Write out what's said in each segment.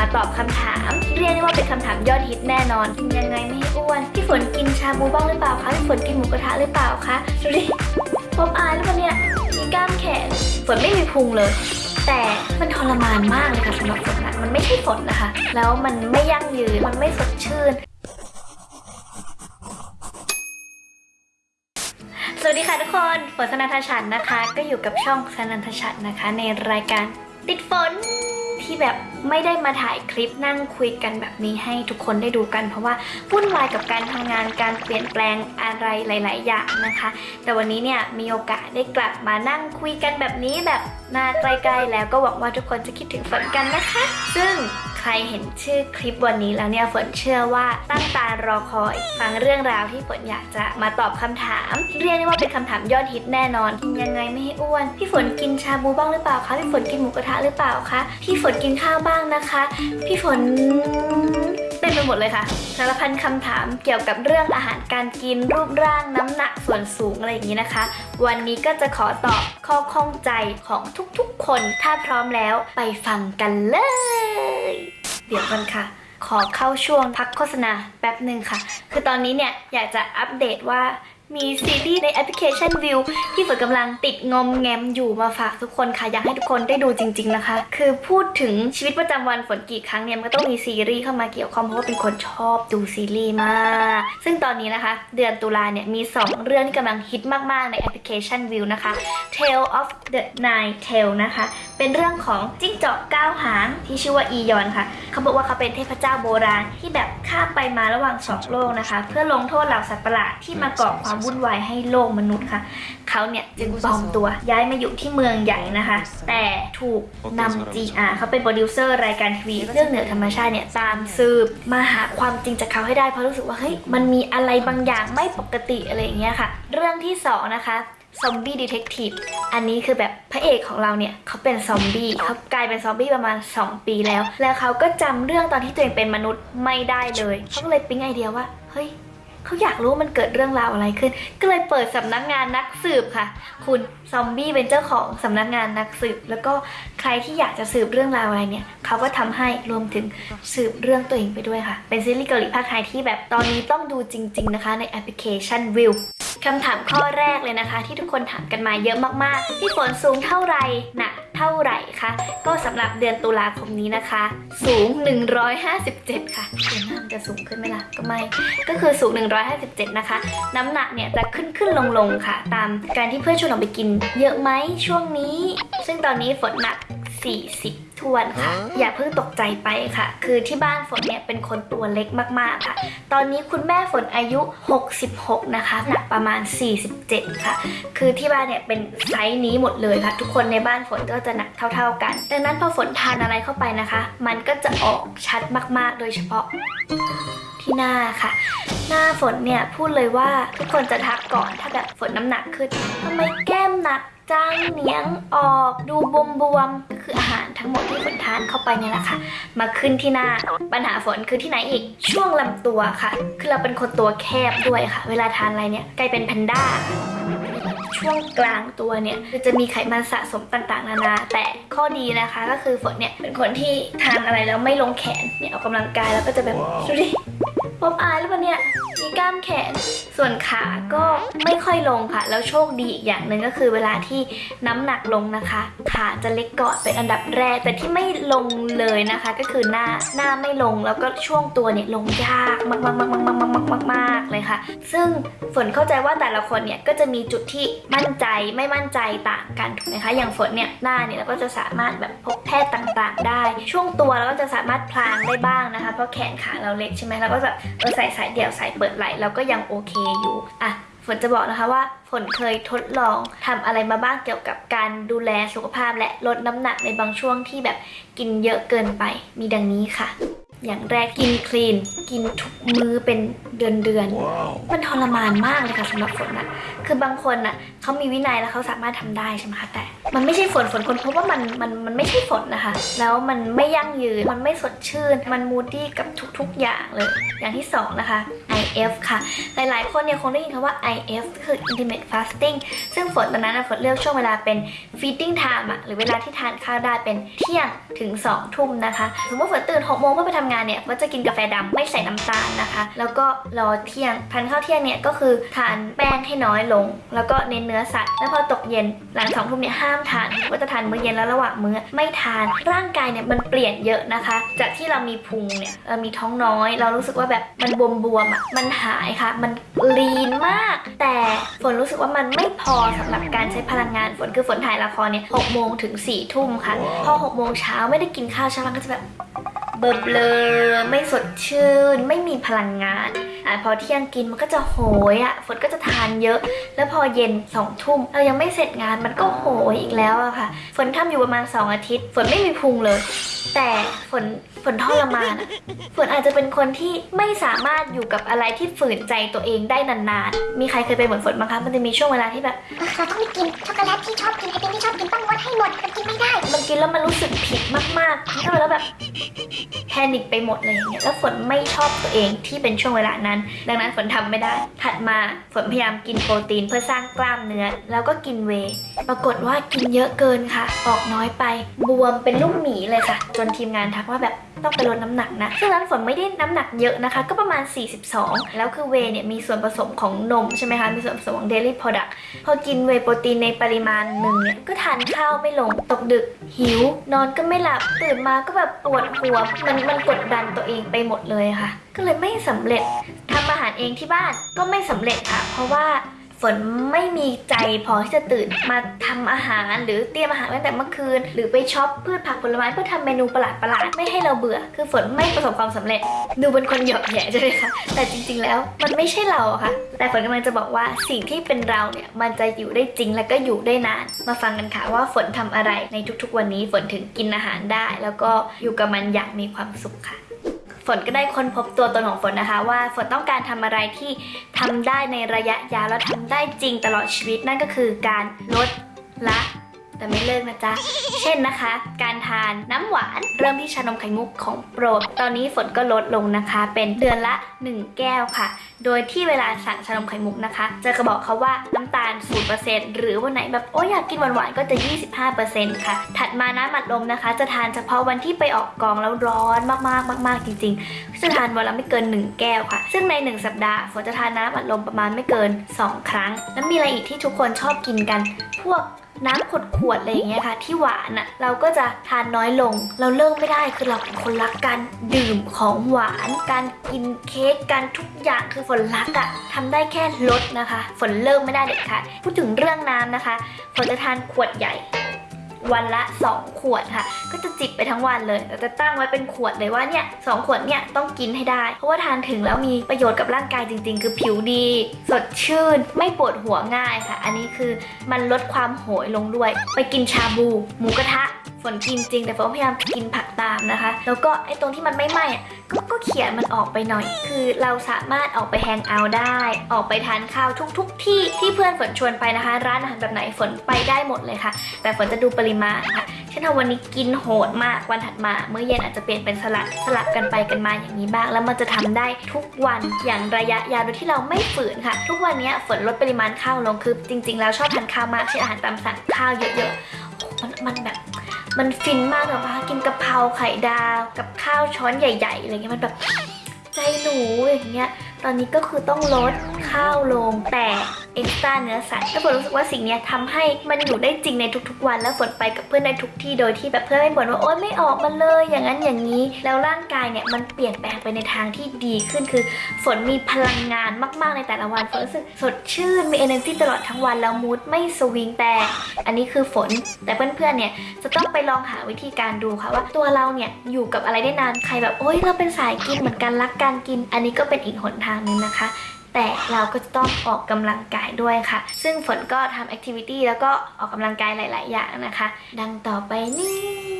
มาตอบคำถาม เรียกได้ว่าเป็นคำถามยอดฮิตแน่นอน กินยังไงไม่ให้อ้วน พี่ฝนกินชาบูบ้างหรือเปล่าคะพี่ฝนกินหมูกระทะหรือเปล่าคะดูดิผมอายหรือเปล่าเนี่ยมีกล้ามแขนฝนไม่มีพุงเลยแต่มันทรมานมากเลยค่ะสำหรับฝนนะมันไม่ใช่ฝนนะคะ แล้วมันไม่ยั่งยืน มันไม่สดชื่น สวัสดีค่ะทุกคน ฝนสนันทชันนะคะ ก็อยู่กับช่องสนันทชันนะคะ ในรายการติดฝน ที่แบบไม่ได้มาถ่ายคลิปนั่งคุยกันแบบนี้ให้ทุกคนได้ดูกัน เพราะว่าวุ่นวายกับการทำงานการเปลี่ยนแปลงอะไรหลาย ๆ อย่างนะคะ แต่วันนี้เนี่ยมีโอกาสได้กลับมานั่งคุยกันแบบนี้แบบมาใกล้ๆแล้วก็หวังว่าทุกคนจะคิดถึงฝนกันนะคะ ซึ่ง ใครเห็นชื่อคลิปวันนี้แล้วเนี่ยฝนเชื่อว่าตั้งตารอคอยฟังเรื่องราวที่ฝนอยากจะมาตอบคำถามเรียกได้ว่าเป็นคำถามยอดฮิตแน่นอนกินยังไงไม่ให้อ้วน พี่ฝนกินชาบูบ้างหรือเปล่าคะพี่ฝนกินหมูกระทะหรือเปล่าคะพี่ฝนกินข้าวบ้างนะคะ พี่ฝนเต็มไปหมดเลยค่ะสารพันคำถามเกี่ยวกับเรื่องอาหารการกินรูปร่างน้ำหนักส่วนสูงอะไรอย่างนี้นะคะ วันนี้ก็จะขอตอบข้อข้องใจของทุกๆคน ถ้าพร้อมแล้วไปฟังกันเลย เดี๋ยวกันค่ะ ขอเข้าช่วงพักโฆษณาแป๊บหนึ่งค่ะ คือตอนนี้เนี่ยอยากจะอัปเดตว่า มีซีรีส์ในแอปพลิเคชันวิวที่ฝนกำลังติดงอมแงมอยู่มาฝากทุกคนค่ะ อยากให้ทุกคนได้ดูจริง ๆนะคะ คือพูดถึงชีวิตประจำวันฝนกี่ครั้งเนี่ยมันก็ต้องมีซีรีส์เข้ามาเกี่ยวข้องเพราะว่าเป็นคนชอบดูซีรีส์มาก ซึ่งตอนนี้นะคะ เดือนตุลาเนี่ยมี 2 เรื่องที่กำลังฮิตมากๆในแอปพลิเคชันวิวนะคะ Tale of the Nine Tail นะคะ เป็นเรื่องของจิ้งจอกเก้าหางที่ชื่อว่าอียอนค่ะ เขาบอกว่าเขาเป็นเทพเจ้าโบราณที่แบบข้ามไปมาระหว่างสองโลกนะคะ เพื่อลงโทษเหล่าสัตว์ประหลาดที่มาก่อความวุ่นวายให้โลกมนุษย์ค่ะเขาเนี่ยจึงปลอมตัวย้ายมาอยู่ที่เมืองใหญ่นะคะ แต่ถูกนำ GR เขาเป็นโปรดิวเซอร์รายการทีวีเรื่องเหนือธรรมชาติเนี่ยตามสืบมาหาความจริงจากเขาให้ได้เพราะรู้สึกว่าเฮ้ยมันมีอะไรบางอย่างไม่ปกติอะไรอย่างเงี้ยค่ะ เรื่องที่สองนะคะ Zombie Detective อันนี้คือแบบพระเอกของเราเนี่ยเขาเป็นซอมบี้เขากลายเป็นซอมบี้ประมาณ 2 ปีแล้ว แล้วเขาก็จำเรื่องตอนที่ตัวเองเป็นมนุษย์ไม่ได้เลย เขาก็เลยปิ๊งไอเดียว่า เฮ้ย เขาอยากรู้มันเกิดเรื่องราวอะไรขึ้น ก็เลยเปิดสำนักงานนักสืบค่ะ คุณซอมบี้เป็นเจ้าของสำนักงานนักสืบ แล้วก็ใครที่อยากจะสืบเรื่องราวอะไรเนี่ยเขาก็ทำให้รวมถึงสืบเรื่องตัวเองไปด้วยค่ะ เป็นซีรีส์เกาหลีภาคไทยที่แบบตอนนี้ต้องดูจริง ๆนะคะ ในแอปพลิเคชันวิว คำถามข้อแรกเลยนะคะ ที่ทุกคนถามกันมาเยอะมากๆพี่ฝนสูงเท่าไหร่หนักเท่าไหร่คะก็สำหรับเดือนตุลาคมนี้นะคะ สูง 157 ค่ะเดือนหน้ามันจะสูงขึ้นไหมล่ะก็ไม่ก็คือสูง 157 นะคะ น้ำหนักเนี่ยจะขึ้นขึ้นลงลงค่ะ ตามการที่เพื่อนชวนออกไปกิน เยอะไหมช่วงนี้ ซึ่งตอนนี้ฝนหนัก 40 ทวนค่ะ อย่าเพิ่งตกใจไปค่ะ คือที่บ้านฝนเนี่ยเป็นคนตัวเล็กมากๆค่ะ ตอนนี้คุณแม่ฝนอายุ 66 นะคะ หนักประมาณ 47 ค่ะ คือที่บ้านเนี่ยเป็นไซส์นี้หมดเลยค่ะ ทุกคนในบ้านฝนก็จะหนักเท่า ๆกัน ดังนั้นพอฝนทานอะไรเข้าไปนะคะ มันก็จะออกชัดมาก ๆ โดยเฉพาะที่หน้าค่ะ หน้าฝนเนี่ยพูดเลยว่าทุกคนจะทักก่อนถ้าแบบฝนน้ำหนักขึ้นทำไมแก้มหนักจังเหนียงออกดูบวมๆก็ คืออาหารทั้งหมดที่ฝนทานเข้าไปเนี่ยแหละค่ะ มาขึ้นที่หน้าปัญหาฝนคือที่ไหนอีกช่วงลำตัวค่ะ คือเราเป็นคนตัวแคบด้วยค่ะ เวลาทานอะไรเนี่ยกลายเป็นแพนด้าช่วงกลางตัวเนี่ยคือจะมีไขมันสะสมต่างๆนานา แต่ข้อดีนะคะก็คือฝนเนี่ยเป็นคนที่ทานอะไรแล้วไม่ลงแขนเนี่ยออกกำลังกายแล้วก็จะแบบดูดิผมอายหรือเปล่าเนี่ยมี กล้ามแขน ส่วนขาก็ไม่ค่อยลงค่ะ แล้วโชคดีอีกอย่างหนึ่งก็คือเวลาที่น้ำหนักลงนะคะ ขาจะเล็กก่อนเป็นอันดับแรก แต่ที่ไม่ลงเลยนะคะ ก็คือหน้าหน้าไม่ลงแล้วก็ช่วงตัวเนี่ยลงยากมากๆๆๆๆๆๆ คะ ซึ่งฝนเข้าใจว่าแต่ละคนเนี่ยก็จะมีจุดที่มั่นใจไม่มั่นใจต่างกันถูกไหมคะ อย่างฝนเนี่ยหน้าเนี่ยเราก็จะสามารถแบบพบแพทย์ต่างๆ ได้ ช่วงตัวเราก็จะสามารถพลางได้บ้างนะคะ เพราะแขนขาเราเล็กใช่ไหมเราก็แบบเออใส่สายเดี่ยวสายเปิดไหลเราก็ยังโอเคอยู่อะฝนจะบอกนะคะว่าฝนเคยทดลองทำอะไรมาบ้างเกี่ยวกับการดูแลสุขภาพและลดน้ำหนักในบางช่วงที่แบบกินเยอะเกินไปมีดังนี้ค่ะ อย่างแรกกินคลีน กินทุกมื้อเป็นเดือนเดือนๆมันทรมานมากเลยค่ะสำหรับฝนอะคือบางคนอะเขามีวินัยแล้วเขาสามารถทำได้ใช่ไหมคะแต่ มันไม่ใช่ฝนฝนคนพบว่ามันมันมันไม่ใช่ฝนนะคะ แล้วมันไม่ยั่งยืน มันไม่สดชื่น มันมูดี้กับทุกๆอย่างเลย อย่างที่สองนะคะ IF ค่ะ หลายๆ คนเนี่ยคงได้ยินคำว่า IF คือ intermittent fasting ซึ่งฝนตอนนั้นฝนเลือกช่วงเวลาเป็น feeding time อะหรือเวลาที่ทานข้าวได้เป็นเที่ยงถึง 2 ทุ่มนะคะสมมติฝนตื่น6โมงเพื่อไปทำงานเนี่ยก็จะกินกาแฟดำไม่ใส่น้ำตาลนะคะ แล้วก็รอเที่ยงทานข้าวเที่ยงเนี่ยก็คือทานแป้งให้น้อยลง แล้วก็เน้นเนื้อสัตว์แล้วพอตกเย็นหลังสองทุ่มเนี่ยห้ามทานว่าจะทานมื้อเย็นแล้วระหว่างมื้อไม่ทาน ร่างกายเนี่ยมันเปลี่ยนเยอะนะคะ จากที่เรามีพุงเนี่ยเรามีท้องน้อย เรารู้สึกว่าแบบมันบวมๆอะมันหายค่ะ มันลีนมาก แต่ฝนรู้สึกว่ามันไม่พอสำหรับการใช้พลังงานฝนคือฝนถ่ายละครเนี่ยหกโมงถึง4ี่ทุ่มค่ะ พอหกโมงเช้าไม่ได้กินข้าวเช้ามันก็จะแบบเบลอไม่สดชื่น ไม่มีพลังงาน อะพอเที่ยงกินมันก็จะโหยอะฝนก็จะทานเยอะ แล้วพอเย็นสองทุ่มเรายังไม่เสร็จงานมันก็โหยอีกแล้วอะค่ะ ฝนทำอยู่ประมาณ 2 อาทิตย์ ฝนไม่มีพุงเลย แต่ฝนฝนทรมานอะฝนอาจจะเป็นคนที่ไม่สามารถอยู่กับอะไรที่ฝืนใจตัวเองได้นานๆ มีใครเคยเป็นเหมือนฝนบ้างคะ มันจะมีช่วงเวลาที่แบบเราต้องไม่กินช็อกโกแลตที่ชอบกินไอติมที่ชอบกินต้องงดให้หมดมันกินไม่ได้ มันกินแล้วมันรู้สึกผิดมากๆทำแล้วแบบแพนิคไปหมดเลยอย่างเงี้ย แล้วฝนไม่ชอบตัวเองที่เป็นช่วงเวลานั้นดังนั้นฝนทำไม่ได้ ถัดมาฝนพยายามกินโปรตีนเพื่อสร้างกล้ามเนื้อ แล้วก็กินเว ปรากฏว่ากินเยอะเกินค่ะ ออกน้อยไป บวมเป็นลูกหมีเลยค่ะ จนทีมงานทักว่าแบบต้องไปลดน้ำหนักนะ ซึ่งนั้นฝนไม่ได้น้ำหนักเยอะนะคะ ก็ประมาณ 42 แล้วคือเวเนี่ยมีส่วนผสมของนมใช่ไหมคะ มีส่วนผสมของ dairy product พอกินเวโปรตีนในปริมาณหนึ่งเนี่ย ก็ทานข้าวไม่ลง ตกดึกหิว นอนก็ไม่หลับ ตื่นมาก็แบบปวดหัว มันมันกดดันตัวเองไปหมดเลยค่ะก็เลยไม่สำเร็จทำอาหารเองที่บ้านก็ไม่สำเร็จค่ะ เพราะว่าฝนไม่มีใจพอที่จะตื่นมาทำอาหารหรือเตรียมอาหารตั้งแต่เมื่อคืน หรือไปช็อปพืชผักผลไม้เพื่อทำเมนูประหลาดประหลาดๆไม่ให้เราเบื่อ คือฝนไม่ประสบความสำเร็จ ดูเป็นคนหยอกแย่ใช่ไหมคะแต่จริงๆแล้วมันไม่ใช่เราอะค่ะ แต่ฝนกำลังจะบอกว่าสิ่งที่เป็นเราเนี่ยมันจะอยู่ได้จริงและก็อยู่ได้นาน มาฟังกันค่ะว่าฝนทำอะไรในทุกๆ วันนี้ฝนถึงกินอาหารได้ แล้วก็อยู่กับมันอย่างมีความสุขค่ะ นก็ได้ค้นพบตัวตนของฝนนะคะ ว่าฝนต้องการทำอะไรที่ทำได้ในระยะยาวและทำได้จริงตลอดชีวิตนั่นก็คือการลดละ แต่ไม่เลิกนะจ๊ะ เช่นนะคะ การทานน้ำหวานเริ่มที่ชานมไข่มุกของโปรด ตอนนี้ฝนก็ลดลงนะคะ เป็นเดือนละ 1 แก้วค่ะ โดยที่เวลาสั่งชานมไข่มุกนะคะ จะกระบอกเขาว่าน้ำตาล 0%หรือวันไหนแบบโอ้ยอยากกินหวานๆก็จะ 25%ค่ะ ถัดมาน้ำอัดลมนะคะ จะทานเฉพาะวันที่ไปออกกองแล้วร้อนมากๆมากๆจริงๆจะทานวันละไม่เกิน 1 แก้วค่ะ ซึ่งใน 1 สัปดาห์ฝนจะทานน้ำอัดลมประมาณไม่เกิน 2 ครั้ง แล้วมีอะไรอีกที่ทุกคนชอบกินกัน พวก น้ำขวดขวดอะไรอย่างเงี้ยค่ะ ที่หวานอะ่ะเราก็จะทานน้อยลง เราเลิกไม่ได้คือเราเป็นคนรักการดื่มของหวาน การกินเค้กการทุกอย่างคือฝนรักอะ่ะทำได้แค่ลดนะคะ ฝนเลิกไม่ได้เด็ดขาดพูดถึงเรื่องน้ำนะคะฝนจะทานขวดใหญ่ วันละ 2 ขวดค่ะ ก็จะจิบไปทั้งวันเลยแต่จะตั้งไว้เป็นขวดเลยว่าเนี่ยสองขวดเนี่ยต้องกินให้ได้ เพราะว่าทานถึงแล้วมีประโยชน์กับร่างกายจริง ๆ คือผิวดี สดชื่น ไม่ปวดหัวง่ายค่ะ อันนี้คือมันลดความโหยลงด้วย ไปกินชาบู หมูกระทะ ฝนกินจริงแต่ฝนพยายามกินผักตามนะคะ แล้วก็ไอ้ตรงที่มันไม่ไหม้ก็ก็เขี่ยมันออกไปหน่อย คือเราสามารถออกไปแฮงเอาท์ได้ ออกไปทานข้าวทุกๆที่ที่เพื่อนฝนชวนไปนะคะ ร้านอาหารแบบไหนฝนไปได้หมดเลยค่ะ แต่ฝนจะดูปริมาณค่ะเช่นถ้าวันนี้กินโหดมากวันถัดมาเมื้อเย็นอาจจะเปลี่ยนเป็นสลัดสลับกันไปกันมาอย่างนี้บ้าง แล้วมันจะทำได้ทุกวันอย่างระยะยาวโดยที่เราไม่ฝืนค่ะ ทุกวันนี้ฝนลดปริมาณข้าวลงคือจริง ๆ แล้วชอบทานข้าวมากเช่นอาหารตามสั่งข้าวเยอะๆมันมันแบบ มันฟินมากเลยปะกินกะเพราไข่ดาว กับข้าวช้อนใหญ่ๆอะไรเงี้ยมันแบบใจหนูอย่างเงี้ย ตอนนี้ก็คือต้องลดข้าวลงแต่เอ็กซ์ตร้าเนื้อสัตว์แล้วฝนรู้สึกว่าสิ่งนี้ยทำให้มันอยู่ได้จริงในทุกๆวัน แล้วฝนไปกับเพื่อนในทุกที่โดยที่แบบเพื่อนไม่บ่นว่าโอ๊ยไม่ออกมาเลย อย่างนั้นอย่างนี้ แล้วร่างกายเนี่ยมันเปลี่ยนแปลงไปในทางที่ดีขึ้นคือ ฝนมีพลังงานมากๆในแต่ละวันฝนรู้สึกสดชื่นมี energy ตลอดทั้งวันแล้วมูดไม่สวิงแต่อันนี้คือฝนแต่เพื่อนๆเนี่ยจะต้องไปลองหาวิธีการดูค่ะว่าตัวเราเนี่ยอยู่กับอะไรได้นานใครแบบโอ๊ยเราเป็นสายกินเหมือนกันรักการกิน อันนี้ก็เป็นอีกหนทางหนึงนะคะ แต่เราก็จะต้องออกกำลังกายด้วยค่ะ ซึ่งฝนก็ทำ activity แล้วก็ออกกำลังกายหลาย ๆ อย่างนะคะ ดังต่อไปนี้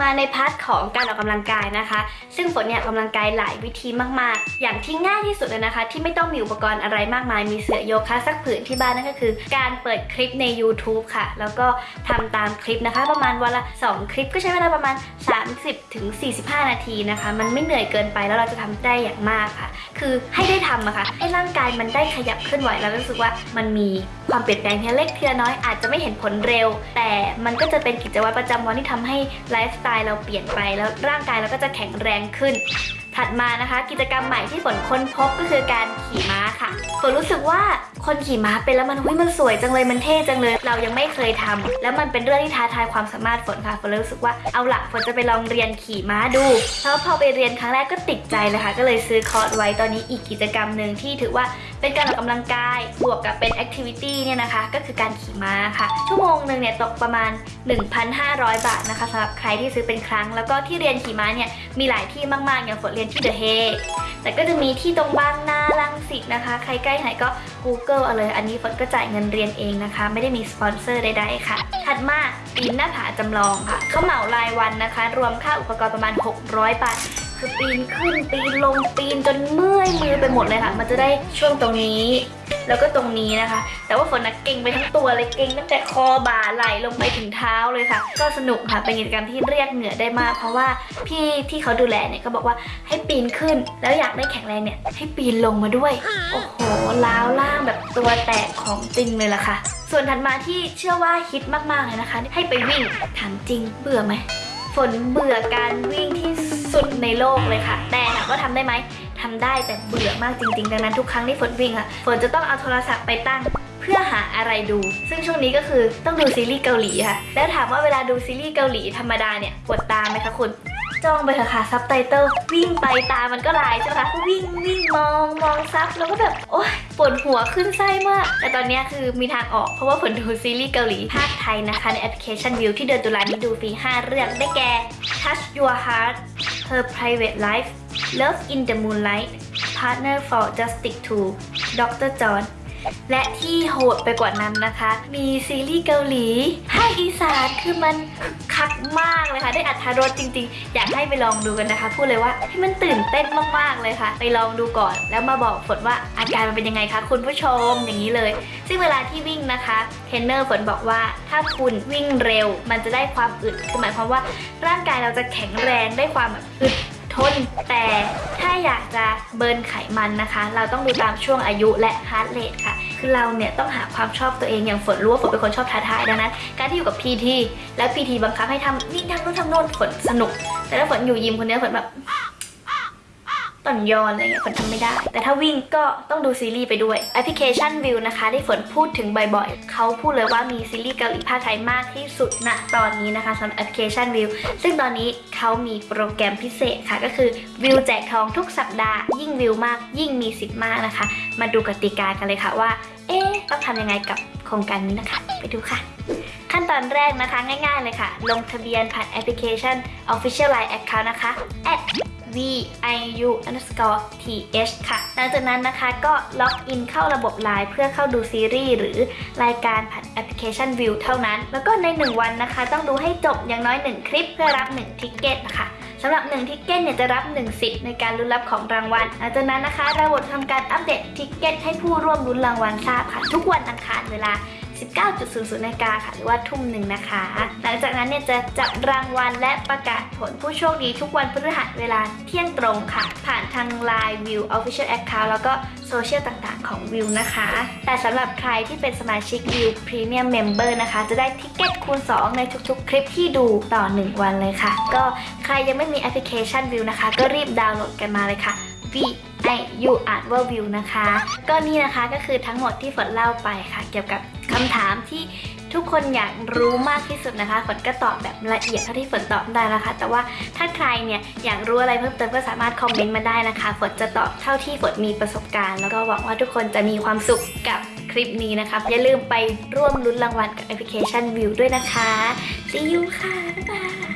มาใน part ของการออกกำลังกายนะคะ ซึ่งฝนเนี่ยกำลังกายหลายวิธีมาก ๆ อย่างที่ง่ายที่สุดเลยนะคะ ที่ไม่ต้องมีอุปกรณ์อะไรมากมาย มีเสื่อโยคะสักผืนที่บ้านนั่นก็คือ การเปิดคลิปใน YouTube ค่ะ แล้วก็ทำตามคลิปนะคะ ประมาณวันละ 2 คลิปก็ใช้เวลาประมาณ 30ถึง45 นาทีนะคะ มันไม่เหนื่อยเกินไปแล้วเราจะทำได้อย่างมากค่ะ คือให้ได้ทำอะค่ะให้ร่างกายมันได้ขยับเคลื่อนไหวแล้วรู้สึกว่ามันมีความเปลี่ยนแปลงทีละเล็กทีละน้อยอาจจะไม่เห็นผลเร็ว แต่มันก็จะเป็นกิจวัตรประจำวันที่ทำให้ลฟ์สไตล์เราเปลี่ยนไปแล้วร่างกายเราก็จะแข็งแรงขึ้น ถัดมานะคะ กิจกรรมใหม่ที่ฝนค้นพบก็คือการขี่ม้าค่ะฝนรู้สึกว่าคนขี่ม้าเป็นแล้วมันหุ้ยมันสวยจังเลยมันเท่จังเลย เรายังไม่เคยทำแล้วมันเป็นเรื่องที่ท้าทายความสามารถฝนค่ะฝนเลยรู้สึกว่าเอาละฝนจะไปลองเรียนขี่ม้าดูแล้วพอไปเรียนครั้งแรกก็ติดใจเลยค่ะ ก็เลยซื้อคอร์สไว้ตอนนี้อีกกิจกรรมหนึ่งที่ถือว่า เป็นการออกกำลังกาย บวกกับเป็น activity เนี่ยนะคะ ก็คือการขี่ม้าค่ะ ชั่วโมงหนึ่งเนี่ยตกประมาณ 1,500 บาทนะคะสำหรับใครที่ซื้อเป็นครั้ง แล้วก็ที่เรียนขี่ม้าเนี่ยมีหลายที่มากๆ อย่างฝนเรียนที่เดอะเฮแต่ก็จะมีที่ตรงบางนา รังสิตนะคะ ใครใกล้ไหนก็ Google เอาเลย อันนี้ฝนก็จ่ายเงินเรียนเองนะคะ ไม่ได้มีสปอนเซอร์ใดๆค่ะ ถัดมาปีนหน้าผาจำลองค่ะเขาเหมารายวันนะคะ รวมค่าอุปกรณ์ประมาณ 600 บาท คือปีนขึ้นปีนลงปีนจนเมื่อยมือไปหมดเลยค่ะ มันจะได้ช่วงตรงนี้ แล้วก็ตรงนี้นะคะ แต่ว่าฝนนะเก่งไปทั้งตัวเลยเก่งตั้งแต่คอบ่าไหลลงไปถึงเท้าเลยค่ะ ก็สนุกค่ะเป็นกิจกรรมที่เรียกเหงื่อได้มาก เพราะว่าพี่ที่เขาดูแลเนี่ยก็บอกว่าให้ปีนขึ้น แล้วอยากได้แข็งแรงเนี่ยให้ปีนลงมาด้วย โอ้โหล้าวล่างแบบตัวแตกของจริงเลยล่ะค่ะ ส่วนถัดมาที่เชื่อว่าฮิตมากๆเลยนะคะ ให้ไปวิ่งถามจริงเบื่อไหม ฝนเบื่อการวิ่งที่สุดในโลกเลยค่ะ แต่ถามว่าทำได้ไหมทำได้แต่เบื่อมากจริงๆ ดังนั้นทุกครั้งที่ฝนวิ่งอะฝนจะต้องเอาโทรศัพท์ไปตั้งเพื่อหาอะไรดู ซึ่งช่วงนี้ก็คือต้องดูซีรีส์เกาหลีค่ะ แล้วถามว่าเวลาดูซีรีส์เกาหลีธรรมดาเนี่ยปวดตาไหมคะคุณ จ้องไปเถอะค่ะซับไตเติลวิ่งไปตามันก็ลายใช่ไหมคะวิ่งวิ่งมองมองซับแล้วก็แบบโอ๊ยปวดหัวขึ้นไส้มาก แต่ตอนนี้คือมีทางออกเพราะว่าผลดูซีรีส์เกาหลีภาคไทยนะคะ ในแอปพลิเคชันวิวที่เดือนตุลานี้ดูฟรี 5 เรื่องได้แก่ Touch Your Heart Her Private Life Love in the Moonlight Partner for Justice 2 Dr. John และที่โหดไปกว่านั้นนะคะ มีซีรีส์เกาหลีภาคอีสานคือมันคักมากเลยค่ะ ได้อรรถรสจริง ๆ อยากให้ไปลองดูกันนะคะ พูดเลยว่าให้มันตื่นเต้นมากๆเลยค่ะ ไปลองดูก่อน แล้วมาบอกฝนว่าอาการมันเป็นยังไงคะคุณผู้ชมอย่างนี้เลย ซึ่งเวลาที่วิ่งนะคะเทรนเนอร์ฝนบอกว่าถ้าคุณวิ่งเร็ว มันจะได้ความอึดหมายความว่าร่างกายเราจะแข็งแรงได้ความแบบอึด ทน แต่ถ้าอยากจะ burn ไขมันนะคะ เราต้องดูตามช่วงอายุและ heart rate ค่ะ คือเราเนี่ยต้องหาความชอบตัวเองอย่างฝนรู้ว่าฝนเป็นคนชอบท้าทายดังนั้น การที่อยู่กับ PT แล้ว PT บังคับให้ทำนี่ทำนู่นทำโน่นฝนสนุก แต่ถ้าฝนอยู่ยิมคนเดียวฝนแบบ ต่อนยอนอะไรเงี้ยฝนทำไม่ได้ แต่ถ้าวิ่งก็ต้องดูซีรีส์ไปด้วยแอปพลิเคชันวิวนะคะที่ฝนพูดถึงบ่อยๆ เขาพูดเลยว่ามีซีรีส์เกาหลีพากย์ไทยมากที่สุดณตอนนี้นะคะสำหรับแอปพลิเคชันวิวซึ่งตอนนี้เขามีโปรแกรมพิเศษค่ะก็คือวิวแจกทองทุกสัปดาห์ ยิ่งวิวมากยิ่งมีสิทธิ์มากนะคะ มาดูกติกากันเลยค่ะว่า เอ๊ะต้องทำยังไงกับโครงการนี้นะคะ ไปดูค่ะขั้นตอนแรกนะคะง่ายๆเลยค่ะ ลงทะเบียนผ่านแอปพลิเคชัน Official Line Account นะคะ at viu underscore th ค่ะ หลังจากนั้นนะคะก็ล็อกอินเข้าระบบ Line เพื่อเข้าดูซีรีส์หรือรายการผ่านแอปพลิเคชัน Viu เท่านั้น แล้วก็ใน 1 วันนะคะ ต้องดูให้จบอย่างน้อย 1 คลิปเพื่อรับ 1 ticket นะคะสำหรับ1 ticket เนี่ยจะรับ1สิทธิ์ในการลุ้นรับของรางวัลหลังจากนั้นนะคะ ระบบทำการอัปเดต ticket ให้ผู้ร่วมลุ้นรางวัลทราบค่ะ ทุกวันอังคารเวลา 19.00นาฬิกาค่ะ หรือว่าทุ่มหนึ่งนะคะ หลังจากนั้นเนี่ยจะจับรางวัลและประกาศผลผู้โชคดีทุกวันพฤหัสเวลาเที่ยงตรงค่ะ ผ่านทาง Line Viu Official Account แล้วก็โซเชียลต่างๆของ View นะคะ แต่สำหรับใครที่เป็นสมาชิก Viu Premium Member นะคะ จะได้ ticket คูณ 2 ในทุกๆ คลิปที่ดูต่อ 1 วันเลยค่ะ ก็ใครยังไม่มีแอปพลิเคชัน Viu นะคะ ก็รีบดาวน์โหลดกันมาเลยค่ะ V I U อ่านว่า View นะคะ ก็นี่นะคะก็คือทั้งหมดที่ฝนเล่าไปค่ะ เกี่ยวกับ คำถามที่ทุกคนอยากรู้มากที่สุดนะคะฝนก็ตอบแบบละเอียดเท่าที่ฝนตอบได้นะคะ แต่ว่าถ้าใครเนี่ยอยากรู้อะไรเพิ่มเติมก็สามารถคอมเมนต์มาได้นะคะฝนจะตอบเท่าที่ฝนมีประสบการณ์ แล้วก็หวังว่าทุกคนจะมีความสุขกับคลิปนี้นะคะอย่าลืมไปร่วมลุ้นรางวัลกับแอปพลิเคชันวิวด้วยนะคะ See you ค่ะบ๊ายบาย